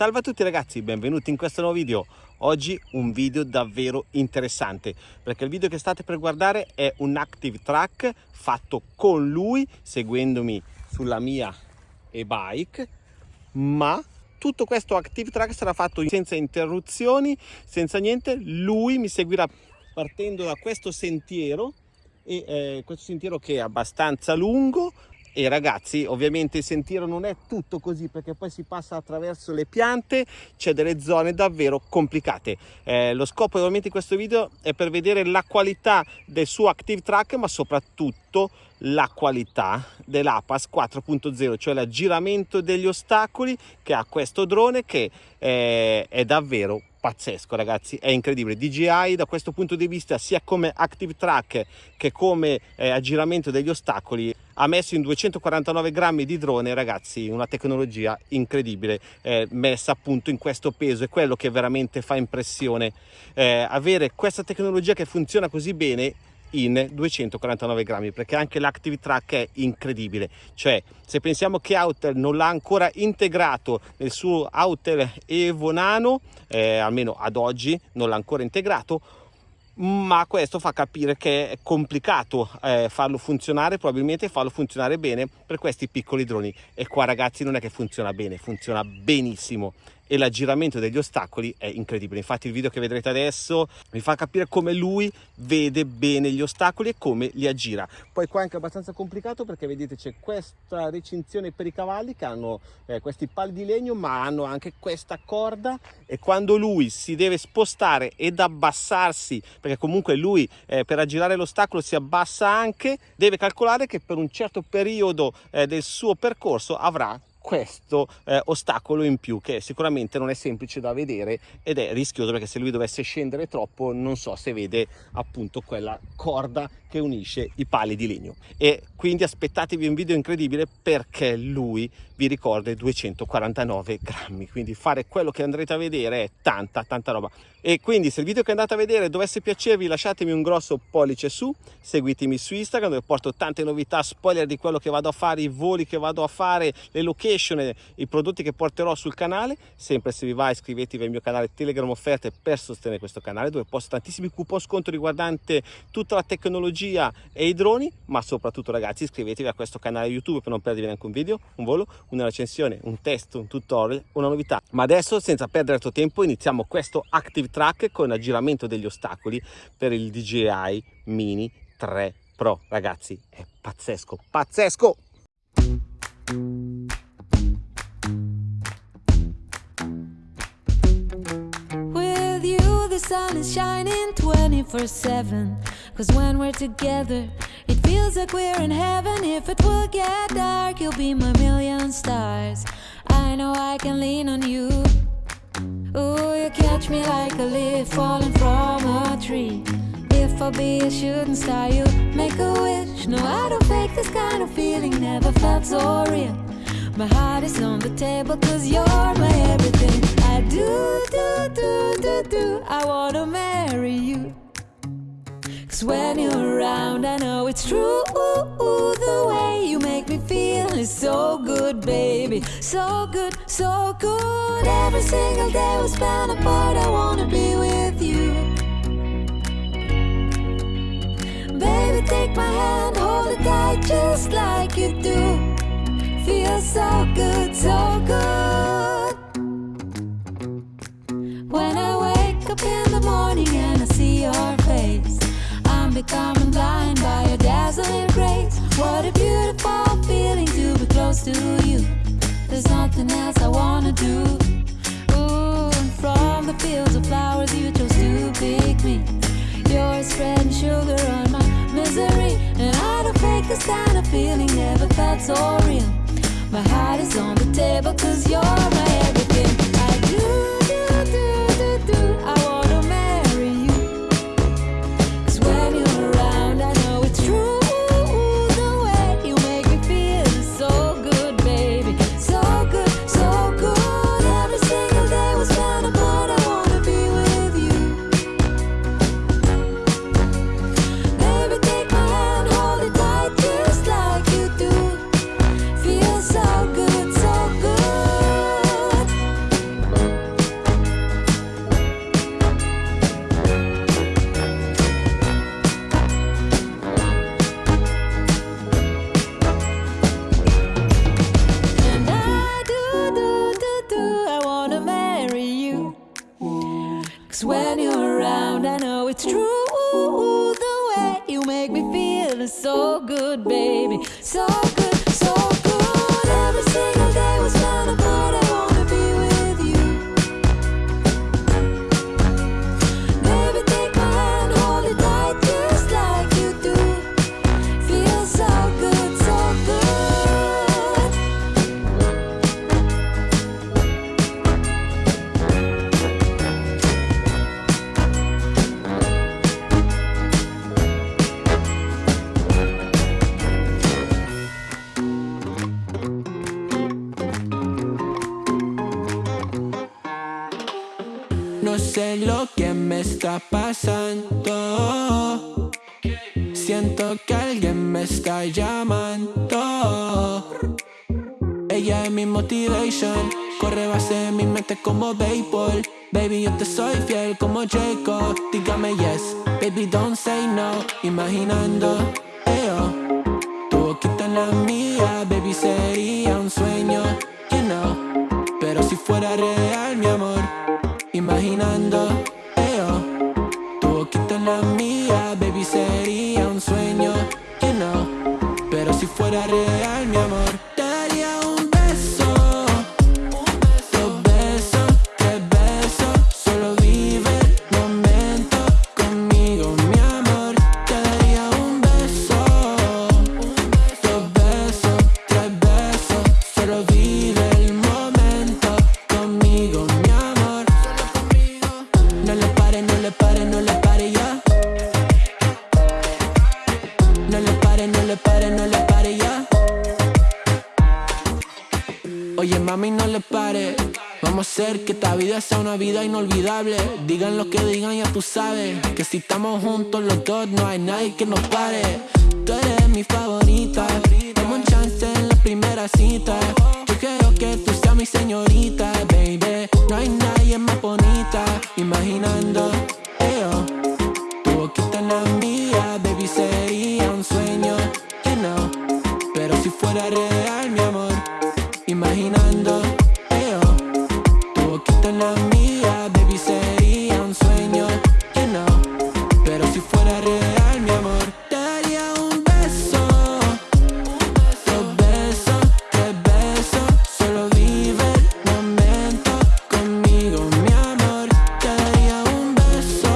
Salve a tutti ragazzi, benvenuti in questo nuovo video. Oggi un video davvero interessante perché il video che state per guardare è un active track fatto con lui seguendomi sulla mia e-bike ma tutto questo active track sarà fatto senza interruzioni, senza niente. Lui mi seguirà partendo da questo sentiero e eh, questo sentiero che è abbastanza lungo e ragazzi ovviamente il sentiero non è tutto così perché poi si passa attraverso le piante c'è delle zone davvero complicate. Eh, lo scopo ovviamente di questo video è per vedere la qualità del suo active track ma soprattutto la qualità dell'APAS 4.0 cioè l'aggiramento degli ostacoli che ha questo drone che eh, è davvero pazzesco ragazzi è incredibile. DJI da questo punto di vista sia come active track che come eh, aggiramento degli ostacoli ha messo in 249 grammi di drone ragazzi una tecnologia incredibile eh, messa appunto in questo peso. È quello che veramente fa impressione eh, avere questa tecnologia che funziona così bene in 249 grammi perché anche l'active track è incredibile. Cioè se pensiamo che Autel non l'ha ancora integrato nel suo Autel Evo Nano eh, almeno ad oggi non l'ha ancora integrato ma questo fa capire che è complicato eh, farlo funzionare probabilmente farlo funzionare bene per questi piccoli droni. E qua ragazzi non è che funziona bene funziona benissimo e l'aggiramento degli ostacoli è incredibile. Infatti il video che vedrete adesso vi fa capire come lui vede bene gli ostacoli e come li aggira. Poi qua è anche abbastanza complicato perché vedete c'è questa recinzione per i cavalli che hanno eh, questi pali di legno ma hanno anche questa corda. E quando lui si deve spostare ed abbassarsi perché comunque lui eh, per aggirare l'ostacolo si abbassa anche deve calcolare che per un certo periodo eh, del suo percorso avrà questo eh, ostacolo in più che sicuramente non è semplice da vedere ed è rischioso perché se lui dovesse scendere troppo non so se vede appunto quella corda che unisce i pali di legno. E quindi aspettatevi un video incredibile perché lui vi ricorda i 249 grammi. Quindi fare quello che andrete a vedere è tanta tanta roba. E quindi se il video che andate a vedere dovesse piacervi lasciatemi un grosso pollice su seguitemi su Instagram dove porto tante novità spoiler di quello che vado a fare i voli che vado a fare le location i prodotti che porterò sul canale. Sempre se vi va iscrivetevi al mio canale Telegram offerte per sostenere questo canale dove posto tantissimi coupon sconto riguardante tutta la tecnologia e i droni ma soprattutto ragazzi iscrivetevi a questo canale YouTube per non perdervi neanche un video un volo una recensione un test un tutorial una novità. Ma adesso senza perdere altro tempo iniziamo questo active track con aggiramento degli ostacoli per il DJI Mini 3 Pro. Ragazzi è pazzesco pazzesco! Sun is shining 24 7 Cause when we're together it feels like we're in heaven If it will get dark you'll be my million stars I know I can lean on you Ooh, you catch me like a leaf falling from a tree. If I be a shooting star, you make a wish. No, I don't fake this kind of feeling, never felt so real. My heart is on the table, cause you're my everything. I do, do, do, do, do. I wanna marry you. When you're around, I know it's true. The way you make me feel is so good, baby. So good, so good. Every single day we spend apart, I wanna be with you. Baby, take my hand, hold it tight just like you do. Feels so good, so good. I'm becoming blind by your dazzling grace. What a beautiful feeling to be close to you. There's nothing else I wanna do. Ooh, and from the fields of flowers you chose to pick me. You're spreading sugar on my misery, and I don't fake this kind of feeling. Never felt so real. My heart is on the table, cause you're my everything. Lo que me está pasando. Siento que alguien me está llamando. Ella es mi motivation. Corre base de mi mente como béisbol. Baby, yo te soy fiel como Jacob. Dígame yes, baby, don't say no. Imaginando, eo, tu boquita en la mía, baby, sería un sueño, you know. Pero si fuera real, imaginando, eo, tu boquita en la mía, baby, sería un sueño, you know. Pero si fuera real, sea una vida inolvidable. Digan lo que digan ya tú sabes Que si estamos juntos los dos no hay nadie que nos pare. Tú eres mi favorita Dame un chance en la primera cita. Yo quiero que tú seas mi señorita baby. No hay nadie más bonita Imaginando la mía, baby, sería un sueño, you know. Pero si fuera real, mi amor, te daría un beso. Dos besos, tres besos, solo vive el momento conmigo, mi amor. Te daría un beso.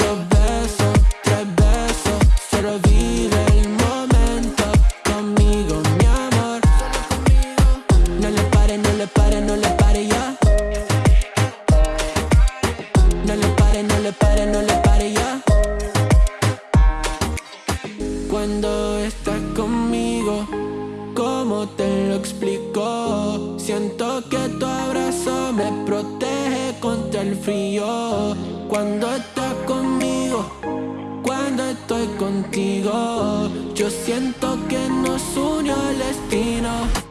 Dos besos, tres besos, solo vive tu abrazo me protege contra el frío. Cuando estás conmigo, cuando estoy contigo, yo siento que nos unió el destino.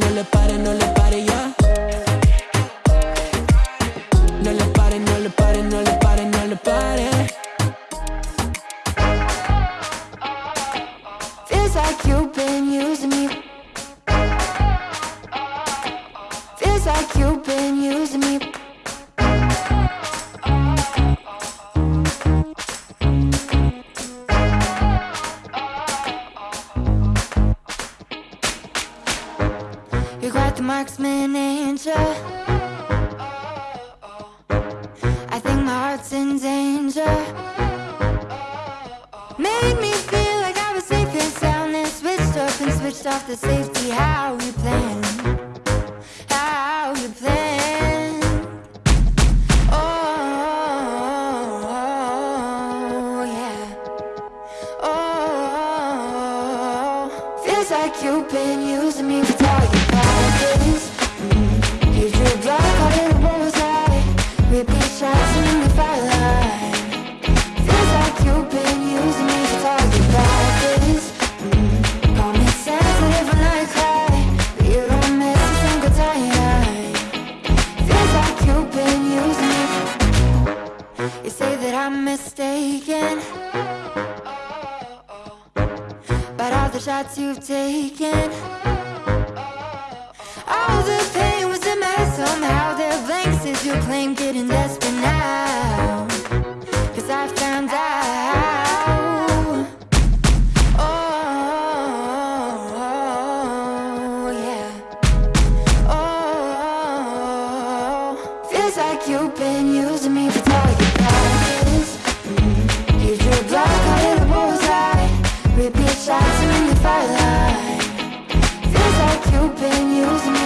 No le pare, no le pare, ya. No le pare, no le pare, no le pare, no le pare. Claim, getting desperate now. Cause I found out. Oh, yeah. Oh, feels like you've been using me for target practice. You drew a block of the bullseye. Repeat shots in the firelight. Feels like you've been using me